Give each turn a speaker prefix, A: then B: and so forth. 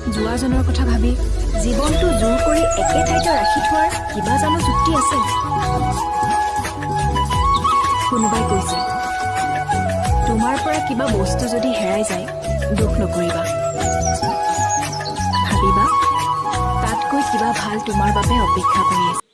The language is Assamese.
A: যোৱাজনৰ কথা ভাবি জীৱনটো জোৰ কৰি একে ঠাইতে ৰাখি থোৱাৰ কিবা জানো যুক্তি আছে। কোনোবাই কৈছে তোমাৰ পৰা কিবা বস্তু যদি হেৰাই যায় দুখ নকৰিবা। ভাবিবা তাতকৈ কিবা ভাল তোমাৰ বাবে অপেক্ষা কৰি আছে।